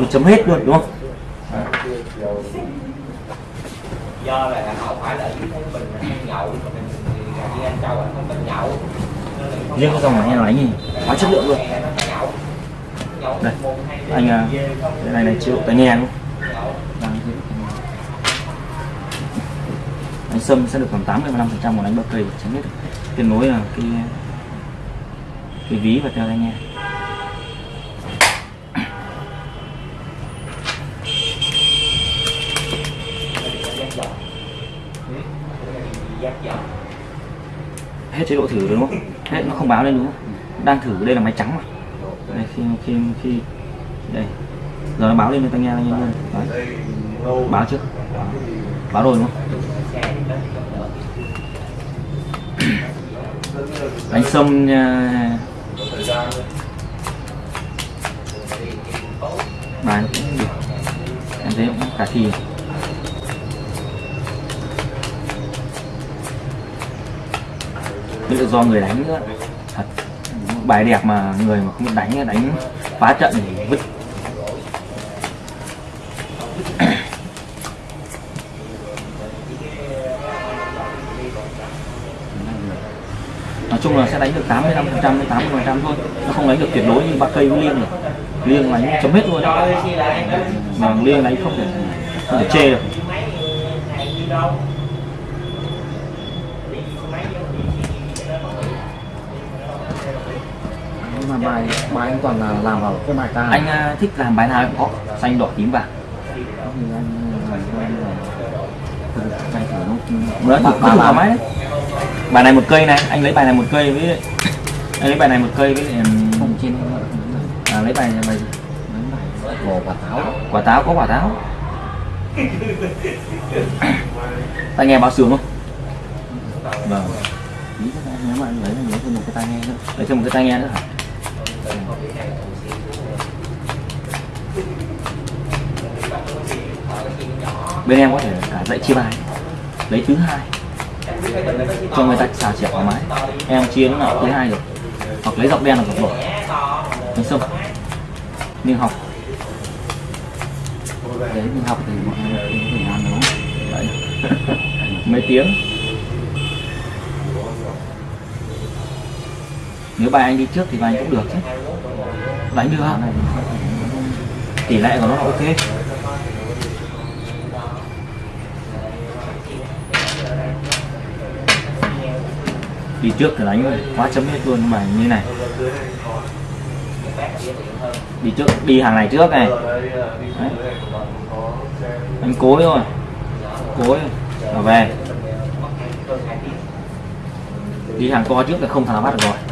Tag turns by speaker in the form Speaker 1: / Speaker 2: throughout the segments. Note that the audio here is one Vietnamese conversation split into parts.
Speaker 1: thì chấm hết luôn đúng không?
Speaker 2: Do là không phải là mình nhậu mà mình ăn châu anh không thích nhậu.
Speaker 1: Riêng cái dòng này nó đánh gì quá chất lượng luôn. đây anh à, cái này này chịu tai nghe chịu. đánh sâm sẽ được khoảng 85 phần trăm của đánh bậc cây tránh hết. Kết nối là cái cái ví và theo tai nghe hết chế độ thử đúng không? Hết nó không báo lên đúng không? Đang thử đây là máy trắng mà. Đây, khi khi khi đây. Giờ nó báo lên cho tai nghe anh em luôn. Đấy. báo trước. Báo rồi đúng không? Anh sâm à, nha bài nó cũng được. Em thấy cũng khả thi. Tự do người đánh nữa. Thật, bài đẹp mà người mà không đánh đánh phá trận thì vứt. Nói chung là sẽ đánh được 85 phần trăm đến 80 phần trăm thôi. Nó không đánh được tuyệt đối như ba cây với liêng được. Liêng đánh chấm hết luôn. Mà liêng đánh không thể không thể chê được.
Speaker 3: Mà bài bài anh toàn là làm vào cái bài ca
Speaker 1: anh à, thích làm bài nào cũng có. Xanh đỏ tím vàng
Speaker 3: nó
Speaker 1: thử thoải mái đấy. Bài này một cây này anh lấy bài này một cây với anh lấy bài này một cây với
Speaker 3: không trên
Speaker 1: à, lấy bài
Speaker 3: mấy bài bò quả táo
Speaker 1: quả táo có quả táo. Tai nghe báo sướng không? Vâng.
Speaker 3: Nếu mà anh lấy là nhớ thêm một cái tai nghe nữa.
Speaker 1: Lấy thêm một cái tai nghe nữa hả bên em có thể cả dạy chia bài. Lấy thứ hai. Cho người ta xào chẻ thoải mái. Em chia lúc nào thứ hai được hoặc lấy dọc đen là dọc đỏ. Mình sông nhưng học.
Speaker 3: Đấy, mình học thì mọi người cũng thể làm đúng. Không
Speaker 1: Đấy. mấy tiếng? Nếu bài anh đi trước thì ba anh cũng được chứ. Đánh được
Speaker 3: cái
Speaker 1: tỷ lệ của nó là ok. Đi trước thì đánh quá chấm hết luôn mà như này. Đi trước đi hàng này trước này. Đấy. anh cối rồi, cối. Rồi về. Đi hàng co trước là không thằng nào bắt được rồi.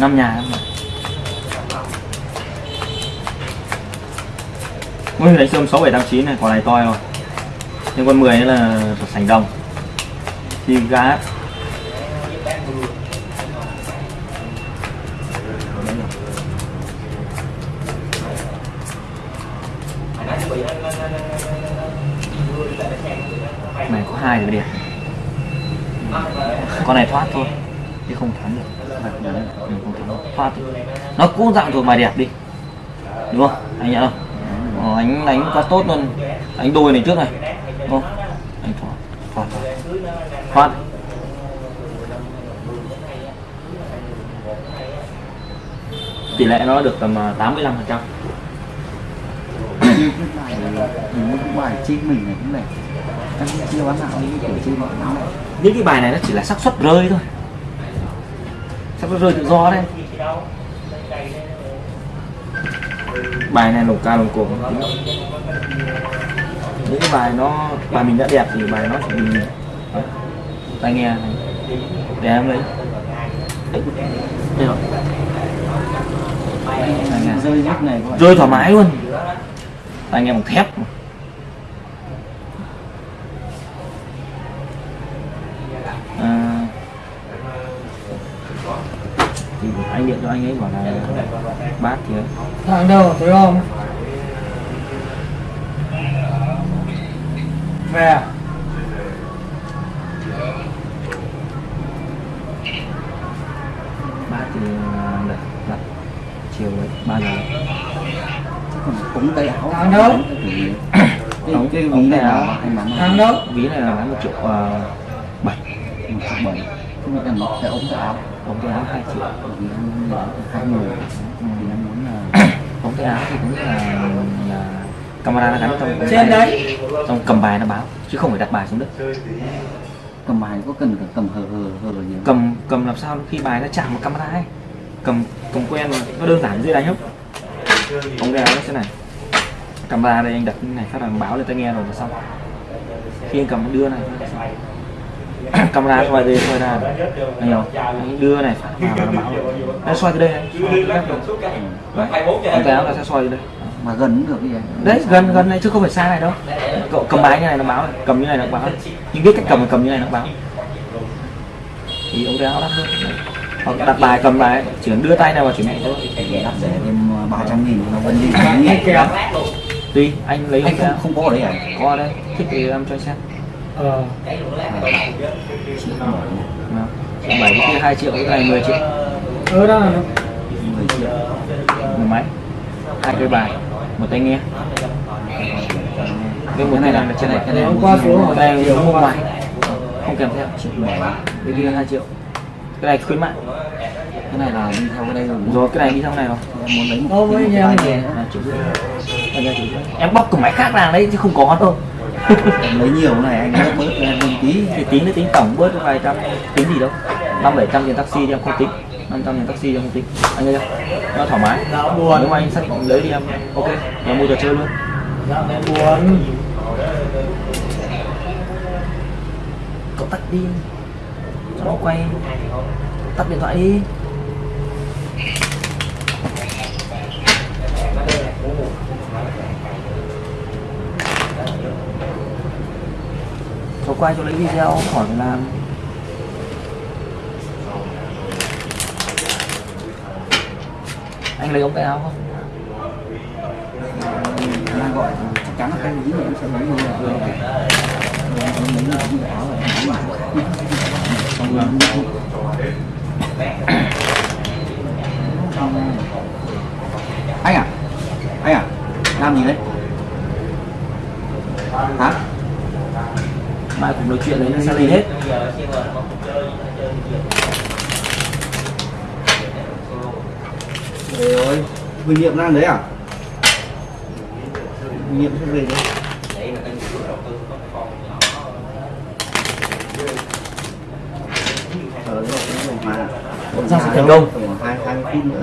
Speaker 1: năm nhà năm nhà Ui, đánh sơm 6, 7, 8, 9 này, quả này to rồi. Nhưng con 10 là sảnh đồng. Thì gá này có hai rồi đẹp. Con này thoát thôi chứ không thắng được thôi. nó cũng dạng thuộc bài đẹp đi. Đúng không? Anh nhận không? Ờ, anh đánh quá tốt luôn. Anh đôi này trước này. Đúng không? Anh thoát thoát. Thoát, thoát. tỷ lệ nó được tầm à, 85 phần trăm.
Speaker 3: Như những bài trên mình này cũng này. Cũng chưa bán nào những kiểu trên bọn này.
Speaker 1: Những cái bài này nó chỉ là xác suất rơi thôi suất rơi tự do đấy. Bài này lồng ca lồng cổ những cái bài nó bài mình đã đẹp thì bài nó chỉ mình tai nghe này. Để em lấy. Đây rồi.
Speaker 3: Rơi
Speaker 1: thoải mái luôn. Tai nghe bằng thép à, anh ấy bảo là bát thì ấy.
Speaker 4: thằng đâu thấy không về à?
Speaker 1: bát thì là, là chiều đấy ba giờ
Speaker 3: cúng tay áo
Speaker 4: Thằng đâu?
Speaker 1: Ống-
Speaker 3: cái
Speaker 1: tay
Speaker 3: này là
Speaker 4: thằng đâu
Speaker 1: ví này là một triệu uh, bảy
Speaker 3: một triệu bảy không biết là cái ống tay áo
Speaker 1: ống tay áo hai triệu
Speaker 3: bởi vì em là hai người. Thì em muốn là
Speaker 1: ống tay áo thì cũng là là camera nó gắn trong
Speaker 4: trên đấy.
Speaker 1: trong cầm bài nó báo chứ không phải đặt bài xuống đất.
Speaker 3: Cầm bài có cần phải cầm hờ hờ hờ nhiều
Speaker 1: cầm cầm làm sao khi bài nó chạm vào camera ấy. Cầm cầm quen mà nó đơn giản dễ đánh không ống áo nó thế này. Camera đây anh đặt như này phát là báo lên tai nghe rồi là xong. Khi anh cầm đưa này camera xoay đây xoay ra. Anh anh đưa này phát vào là rồi. Nó xoay từ đây này. Đây. Đấy. áo nó sẽ xoay từ đây.
Speaker 3: Mà gần cũng được cái gì
Speaker 1: đấy gần gần này chứ không phải xa này đâu. Cậu cầm bài như này nó báo này. Cầm như này nó báo. Nhưng biết cách cầm thì cầm như này nó báo. Thì tay áo đắt hơn hoặc đặt bài cầm bài chỉ cần đưa tay nào vào chuyển mẹ thôi.
Speaker 3: Đắt rẻ thêm ba trăm nghìn nó vẫn đi.
Speaker 1: Tùy anh lấy
Speaker 3: anh không không có ở đây à?
Speaker 1: Có ở đây. Thích thì em cho anh xem
Speaker 4: ờ.
Speaker 1: Bảy cái kia hai triệu cái này 10 triệu.
Speaker 4: Ừ đó là
Speaker 3: 10 triệu.
Speaker 1: Một máy hai cây bài một tay nghe. Cái một này là trên này cái này
Speaker 4: hôm qua xuống rồi
Speaker 1: cái này mua ngoài. Không kèm theo. Triệu cái kia hai triệu. Cái này khuyến mại.
Speaker 3: Cái này là đi theo cái đây rồi
Speaker 1: rồi cái này đi theo này rồi.
Speaker 3: Em muốn lấy một cái tai nữa.
Speaker 1: à, là em bóc cùng máy khác ra đấy chứ không có đâu
Speaker 3: em lấy nhiều này anh bớt bớt em lên tí.
Speaker 1: Thì tính nó tính tổng bớt vài trăm tính gì đâu. Năm bảy trăm tiền taxi thì em không tính. Năm trăm tiền taxi thì em không tính. Anh thấy chưa nó thoải mái.
Speaker 4: Dạ buồn.
Speaker 1: Nếu mà anh xác định lấy thì em ok em mua trò chơi luôn.
Speaker 4: Dạ mẹ buồn.
Speaker 1: Cậu tắt đi. Cho nó quay. Tắt điện thoại đi quay cho lấy video khỏi phải làm anh lấy ống tay áo không?
Speaker 3: Đang gọi chắc chắn là cái này em sẽ lấy lấy xong rồi anh à anh à làm gì đấy hả
Speaker 1: cùng nói chuyện đấy nó sẽ lên hết.
Speaker 3: Rồi Huy Niệm đang đấy à? Huy Niệm sẽ về đấy. Mà
Speaker 1: giao dịch thành công.
Speaker 3: Hai hai phút nữa